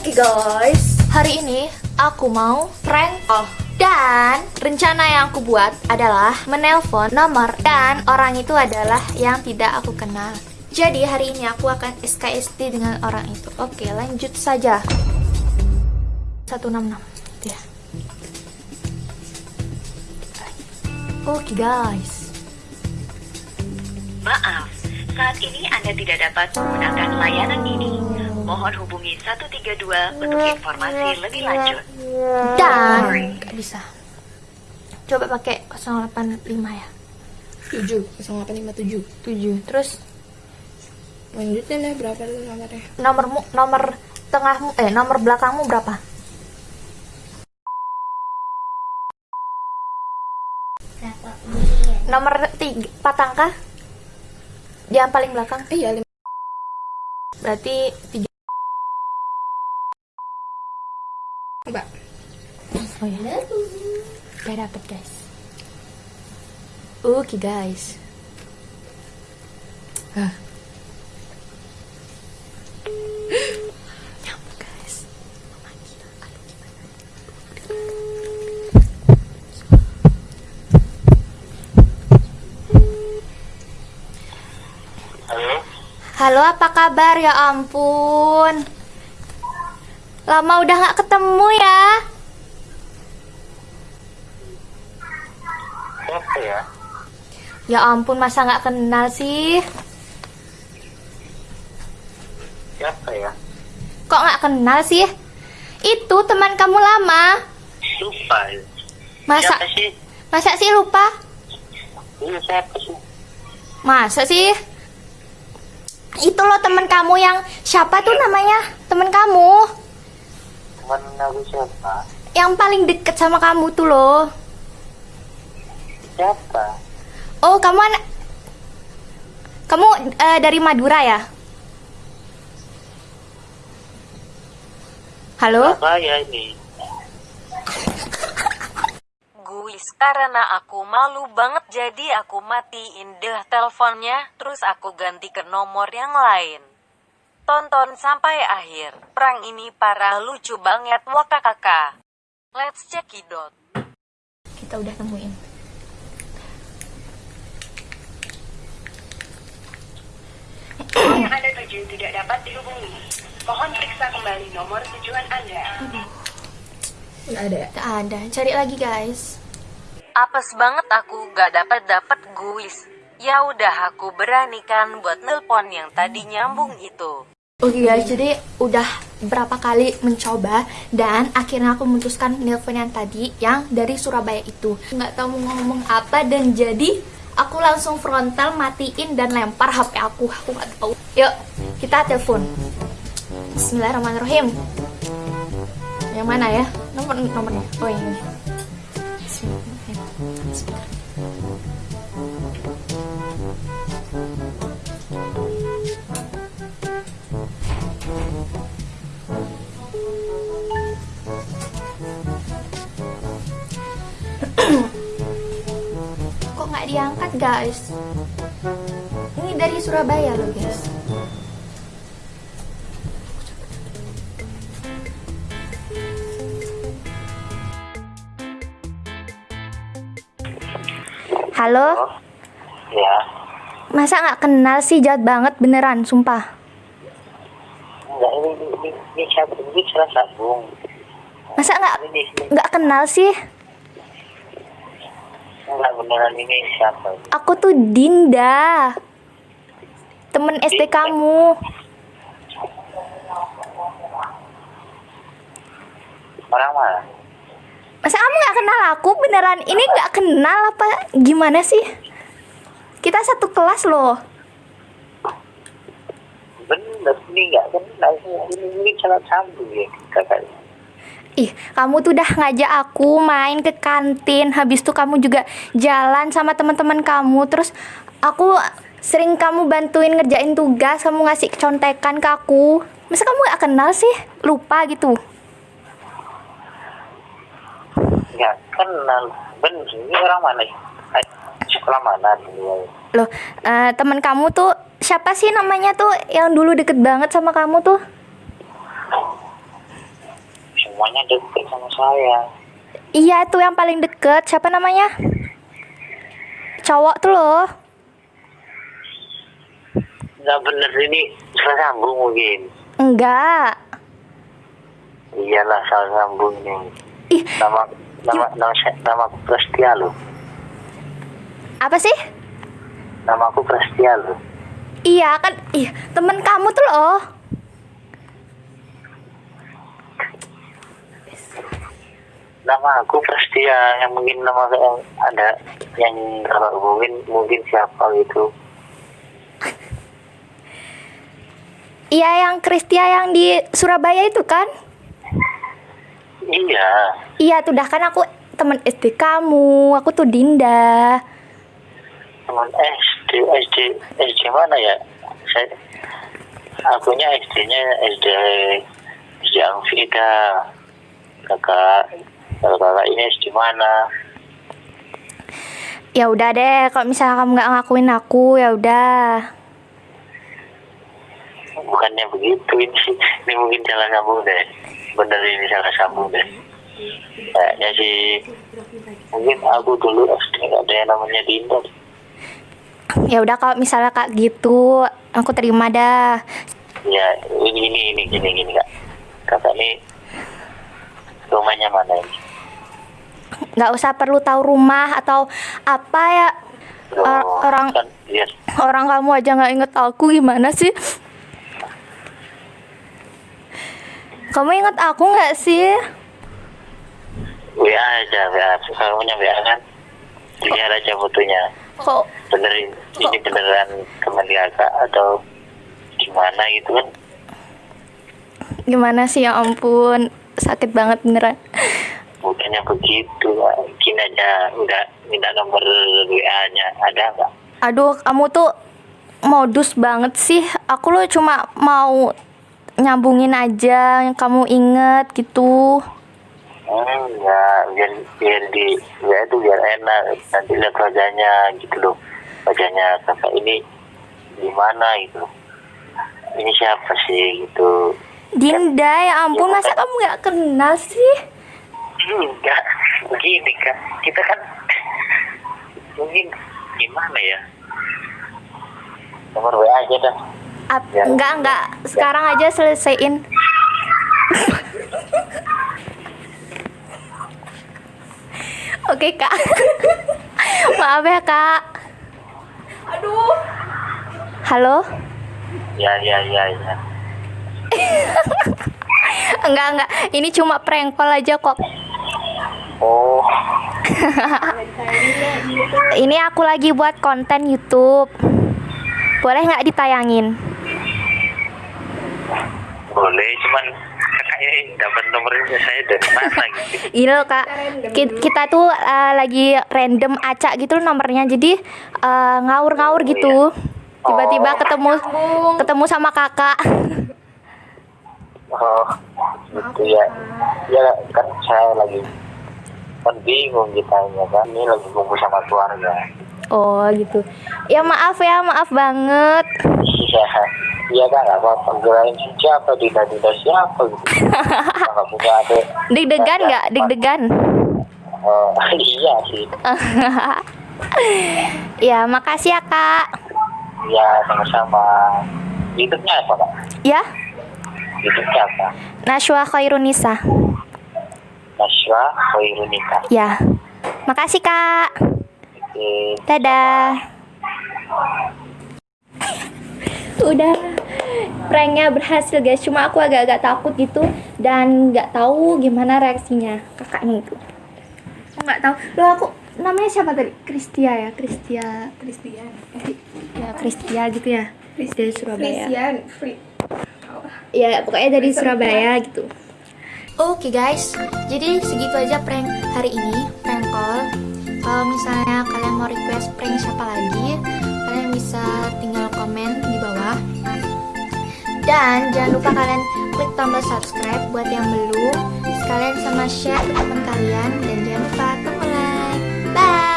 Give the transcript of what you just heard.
Oke guys, hari ini aku mau prank call dan rencana yang aku buat adalah menelpon nomor dan orang itu adalah yang tidak aku kenal. Jadi hari ini aku akan SKSD dengan orang itu. Oke, lanjut saja. 166. Ya. Oke guys. Maaf, saat ini Anda tidak dapat menggunakan layanan ini. Mohon hubungi 132 untuk informasi lebih lanjut. Dan nggak bisa. Coba pakai 085 ya. 7 0857 7. Terus lanjutin deh berapa dulu nomornya nomormu nomor tengahmu eh nomor belakangmu berapa? Nomor tiga, empat angka? Yang paling belakang? iya lima Berarti tiga. mbak Oh ya. Gak dapet guys. Oke guys. Nyambung guys. Aduh gimana? Halo, Halo, apa kabar? Ya ampun. Lama udah nggak ketemu ya. siapa ya? Ya ampun, masa nggak kenal sih? Siapa ya? Kok nggak kenal sih? Itu teman kamu lama. Lupa. ya. Masa Siapa sih? masa sih lupa? Ini siapa sih? Masa sih? Itu loh teman kamu yang siapa tuh namanya? Teman kamu Teman aku siapa? yang paling deket sama kamu tuh loh. Siapa? Oh, kamu anak Kamu eh, dari Madura ya? Halo? Apa ya ini? Guys, karena aku malu banget jadi aku matiin deh teleponnya, terus aku ganti ke nomor yang lain. Tonton sampai akhir. Perang ini parah lucu banget wakakaka. Let's check it out. Kita udah temuin. Yang Anda tuju tidak dapat dihubungi. Mohon periksa kembali nomor tujuan Anda. nggak ada ya Gak ada. Cari lagi, guys. Apes banget aku gak dapat dapat guis. Ya udah aku beranikan buat nelpon yang tadi nyambung itu. Oke guys, jadi udah berapa kali mencoba dan akhirnya aku memutuskan nelpon yang tadi yang dari Surabaya itu. Nggak tahu mau ngomong apa dan jadi aku langsung frontal matiin dan lempar HP aku. Aku nggak tahu. Yuk, kita telepon. Bismillahirrahmanirrahim. Yang mana ya? Nomor nomornya. Oh ini. Diangkat guys? Ini dari Surabaya loh guys. Halo, ya. masa nggak kenal sih jahat banget beneran, sumpah. Enggak, ini, ini, ini, ini? Ini sambung. Masa nggak Ini, ini, nggak kenal sih? Enggak beneran ini siapa? Aku tuh Dinda, temen SD kamu. Orang mana? Masa kamu nggak kenal aku beneran? Ini nggak kenal apa gimana sih? Kita satu kelas loh. Bener, ini enggak kenal. Ini, ini salah sambung ya, kakak. Ih, kamu tuh udah ngajak aku main ke kantin. Habis itu kamu juga jalan sama teman-teman kamu. Terus aku sering kamu bantuin ngerjain tugas, kamu ngasih contekan ke aku. Masa kamu nggak kenal sih? Lupa gitu. Enggak kenal. Bener, ini orang mana? Eh, Sekolah mana dulu? Loh, eh, teman kamu tuh siapa sih namanya tuh yang dulu deket banget sama kamu tuh? Rumahnya deket sama saya. Iya itu yang paling deket. Siapa namanya? Cowok tuh loh. Nggak bener ini salah sambung mungkin. Enggak. Iyalah salah sambung ini Ih nama nama nama saya- nama aku Prestia loh. Apa sih? nama aku Prestia loh. Iya kan Ih temen kamu tuh loh nama aku Prestia yang mungkin nama yang ada yang kalau mungkin mungkin siapa gitu. Iya yang Kristia yang di Surabaya itu kan? iya. Iya tuh dah kan aku temen SD kamu Aku tuh Dinda. Teman SD SD SD mana ya? Saya akunya SD-nya SD SD Amfida kakak kalau kakak ini SD mana Ya udah deh kalau misalnya kamu nggak ngakuin aku ya udah. Bukannya begitu ini ini mungkin salah sambung deh. Bener ini salah sambung deh. Kayaknya sih mungkin aku dulu SD nggak ada yang namanya Dinda. Ya udah kalau misalnya kak gitu Aku terima dah. Ya ini ini ini gini gini kak. Kakak ini rumahnya mana ini nggak usah perlu tahu rumah atau apa ya. Or- Oh, orang kan ya orang kamu aja nggak inget aku gimana sih? Kamu inget aku nggak sih? WA aja WA kamu punya WA kan lihat aja fotonya. Kok bener ini ini beneran teman kakak atau gimana gitu kan? Gimana sih ya ampun. Sakit banget beneran bukannya begitu mungkin aja udah minta nomor WA nya. Ada nggak? Aduh kamu tuh modus banget sih. Aku lo cuma mau nyambungin aja yang kamu inget gitu. Hmm, ya biar biar di WA itu biar enak. Nanti lihat wajahnya gitu loh. Wajahnya kakak ini gimana gitu. Ini siapa sih gitu. Dinda ya ampun masa kamu nggak kenal sih enggak begini kan kita kan mungkin gimana ya? Nomor WA aja dah. Ap- Ya. enggak enggak. Sekarang aja selesaiin. Oke kak. Maaf ya kak. Aduh. Halo? Ya ya ya ya. Enggak enggak. Ini cuma prank call aja kok oh. Ini aku lagi buat konten YouTube. Boleh nggak ditayangin? Boleh cuman kakak ini dapat nomornya saya dari mana gitu. Ini loh kak, Ki- kita tuh uh, lagi random acak gitu loh nomornya, jadi uh, ngawur-ngawur gitu. Tiba-tiba ketemu ketemu sama kakak. oh gitu ya. Ya kan saya lagi kan bingung kita ya kan ini lagi kumpul sama keluarga Oh gitu. Ya maaf ya, maaf banget. iya iya kan nggak apa-apa kirain siapa dinda dinda siapa gitu nggak punya ada Deg-degan nggak? Deg-degan. oh iya sih Ya makasih ya kak. ya sama-sama YouTube-nya apa kak Ya, YouTube-nya apa Nashwa Khairunisa. Khairunika Ya, makasih kak. oke Dadah. Udah pranknya berhasil guys. Cuma aku agak-agak takut gitu dan nggak tahu gimana reaksinya kakaknya itu. Aku nggak tahu. Loh aku namanya siapa tadi? Kristia ya, Kristia, Christian ya Kristia gitu ya. Dari Surabaya. Christian free Ya pokoknya dari Surabaya gitu. Oke okay guys, jadi segitu aja prank hari ini, prank call. Kalau misalnya kalian mau request prank siapa lagi, kalian bisa tinggal komen di bawah. Dan jangan lupa kalian klik tombol subscribe buat yang belum. Sekalian sama share ke teman kalian dan jangan lupa tombol like. Bye.